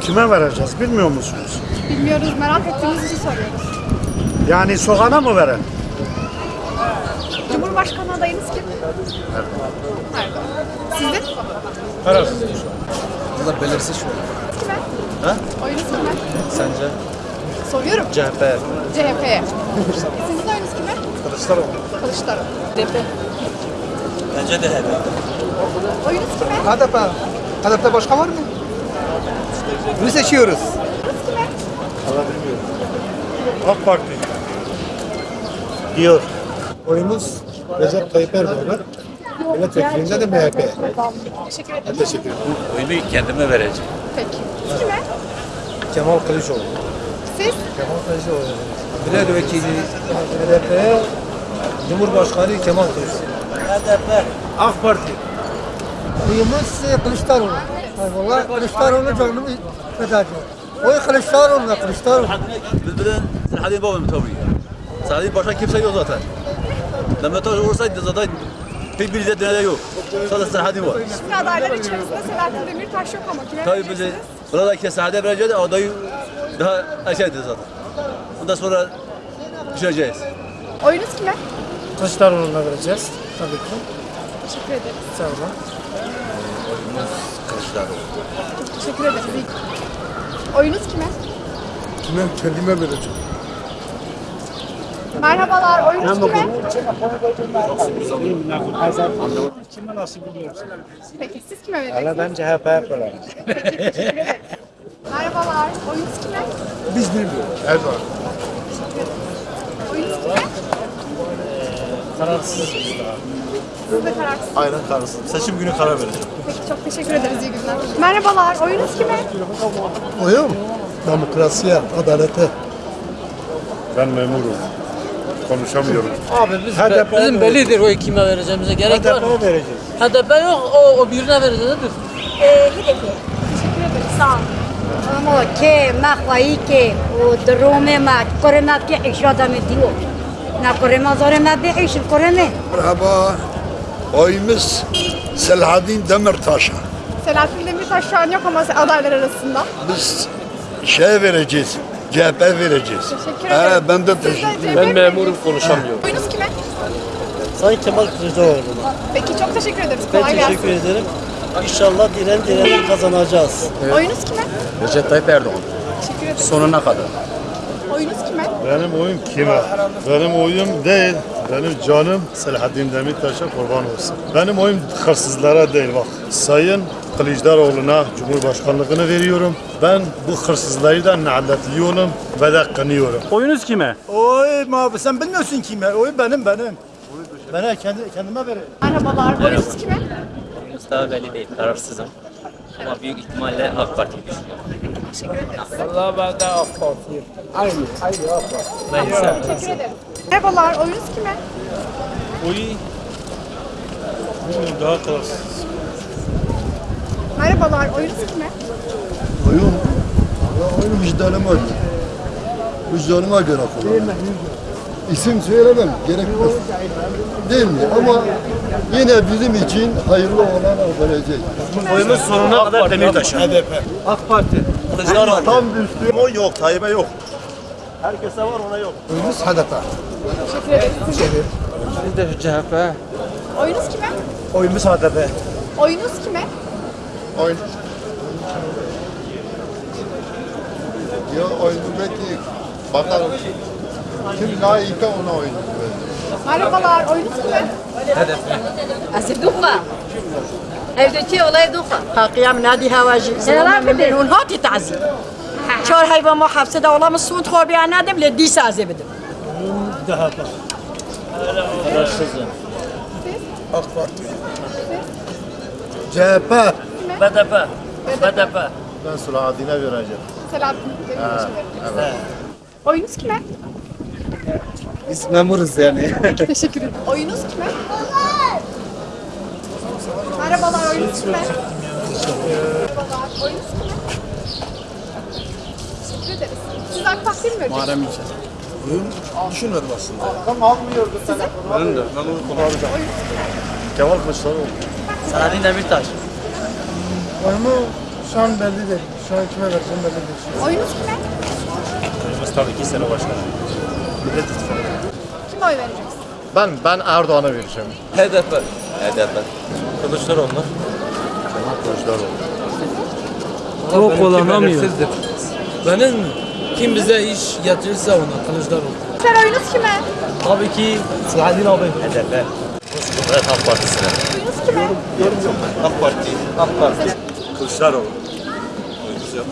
Kime vereceğiz bilmiyor musunuz? Bilmiyoruz, merak ettiğimiz için soruyoruz. Yani sokana mı verelim? Cumhurbaşkanı adayınız kim? Erdoğan. Sizin? Kararsız. Valla belirsiz şu an. Kime? Ha? Oyunuz kime? Sence? Soruyorum. CHP. CHP'ye. Sizin oyunuz kime? Kılıçdaroğlu. Kılıçdaroğlu. Bence de HDP. Oyunuz kime? HDP. HDP'de başka var mı? Bunu seçiyoruz. Oyunuz kime? AK Parti. Diyor. Oyumuz Recep Tayyip Erdoğan'a. Milletvekilinde de MHP. Teşekkür ederim. Teşekkür ederim. Oyunu kendime vereceğim. Peki. Kime? Kemal Kılıçdaroğlu. Siz? Kemal Kılıçdaroğlu. Milletvekili HDP. Cumhurbaşkanı Kemal Kılıçdaroğlu. AK Parti. Oyumuz Kılıçdaroğlu. Valla Kılıçdaroğlu canımı feda ediyor. Oy Kılıçdaroğlu'na Kılıçdaroğlu. Bizden Selahattin babam tabii. Selahattin başka kimse yok zaten. Demirtaş olsaydı zaten pek bir izlediğine yok. Sadece Selahattin var. Şimdi adaylar içerisinde Selahattin Demirtaş yok ama kime Tabii bizi vereceksiniz? burada ki Selahattin vereceğiz adayı daha erkendi zaten. Ondan sonra düşeceğiz. Oyunuz kime? Kılıçdaroğlu'na vereceğiz tabii ki. Teşekkür ederiz. Sağ olun. Kılıçdaroğlu. Teşekkür ederiz. Oyunuz kime? Kime kendime vereceğim. Merhabalar. Oyunuz kime? Kime nasıl biliyorsun? Peki siz kime vereceksiniz? ben CHP. Teşekkür ederiz. Merhabalar. Oyunuz kime? Biz bilmiyoruz. Erdoğan. Oyunuz kime? Kararsız. Siz de kararsız. Aynen kararsız. Seçim günü karar vereceğim. Peki çok teşekkür ederiz. İyi günler. Merhabalar. Oyunuz kime? Oyum. Demokrasiye, adalete. Ben memurum. Konuşamıyorum. Abi biz HDP bizim mi? bellidir o kime vereceğimize gerek HDP var mı? vereceğiz. HDP yok. O, o birine vereceğiz. Ee, HDP. Teşekkür ederiz. Sağ olun. Ama ki mahvayı ki o durumu ma korona ki işadamı diyor. اشاده می دیو نه کره ما زاره ما به ایش کره نه Merhaba. Oyumuz Selahattin Demirtaş'a. Selahattin Demirtaş şu an yok ama adaylar arasında. Biz şey vereceğiz. CHP vereceğiz. Teşekkür ederim. He, ben de Siz de teşekkür CHP Ben mi? memurum konuşamıyorum. Oyunuz kime? Sayın Kemal Kılıçdaroğlu'na. Peki çok teşekkür ederiz. Ben Kolay teşekkür gelsin. ederim. İnşallah diren diren kazanacağız. Oyunuz kime? Recep Tayyip Erdoğan. Teşekkür ederim. Sonuna kadar. Benim oyum kime? Benim oyum değil. Benim canım Selahattin Demirtaş'a kurban olsun. Benim oyum hırsızlara değil bak. Sayın Kılıçdaroğlu'na Cumhurbaşkanlığını veriyorum. Ben bu hırsızları da lanetliyorum ve de kınıyorum. Oyunuz kime? Oy abi sen bilmiyorsun kime. Oy benim benim. Ben kendi, kendime vereyim. Merhabalar. Oyunuz kime? Daha belli değil, kararsızım. Ama büyük ihtimalle AK Parti'yi düşünüyorum. Allah ben de AK Parti'yim. Neyse. Teşekkür ederim. Merhabalar. Oyunuz kime? Oyu daha kararsız. Merhabalar. Oyunuz kime? Oyum, ya oyum vicdanıma göre. Vicdanıma göre kullanıyorum. İsim söylemem gerekmez. Değil mi? Ama yine bizim için hayırlı olan vereceğiz. Oyumuz sonuna kadar Demirtaş'a. HDP. AK Parti. Kılıçdaroğlu. Tam düştü. O yok, Tayyip'e yok. Herkese var ona yok. Oyumuz HDP. Teşekkür. Sizin? Biz de CHP. Oyunuz kime? Oyumuz HDP. Oyunuz kime? Oyun. Ya oyunu belki bakalım. Kim layıkta ona oyun. Merhabalar, oyunuz mu? Asıl duha. Evdeki olay duha. Hakiyam nadi havacı. Selam edin. Onha titazi. Çor hayvan muhafızı da olamı sud hobi anadım le di sazi bedim. Daha bak. Araştırdım. AK Parti. CHP. BDP. BDP. Ben Selahattin'e vereceğim. Selahattin'e vereceğim. Evet. Oyunuz kime? Biz memuruz yani. Teşekkür ederim. Oyunuz kime? Merhabalar. Oyunuz kime? Merhabalar. Oyunuz kime? Teşekkür ederiz. Siz AK Parti'ye mi vereceksiniz? Muharrem İnce. Düşünmedim aslında. Benim de. Ben onu Kemal Kılıçdaroğlu. Selahattin Demirtaş. Oyumu Şu an belli değil. Şu an kime vereceğim belli değil. Oyunuz kime? Oyumuz tabii ki sene başkanı. Millet İttifakı. Oy vereceksiniz? Ben ben Erdoğan'a vereceğim. HDP. HDP. Kılıçdaroğlu. Çok kullanamıyor. Benim mi? Kim bize iş getirirse ona Kılıçdaroğlu. Sen oyunuz kime? Tabii ki Selahattin abi. HDP. Evet AK Partisi'ne. Oyunuz kime? AK Parti. AK Parti. Kılıçdaroğlu. Oyumuz yok.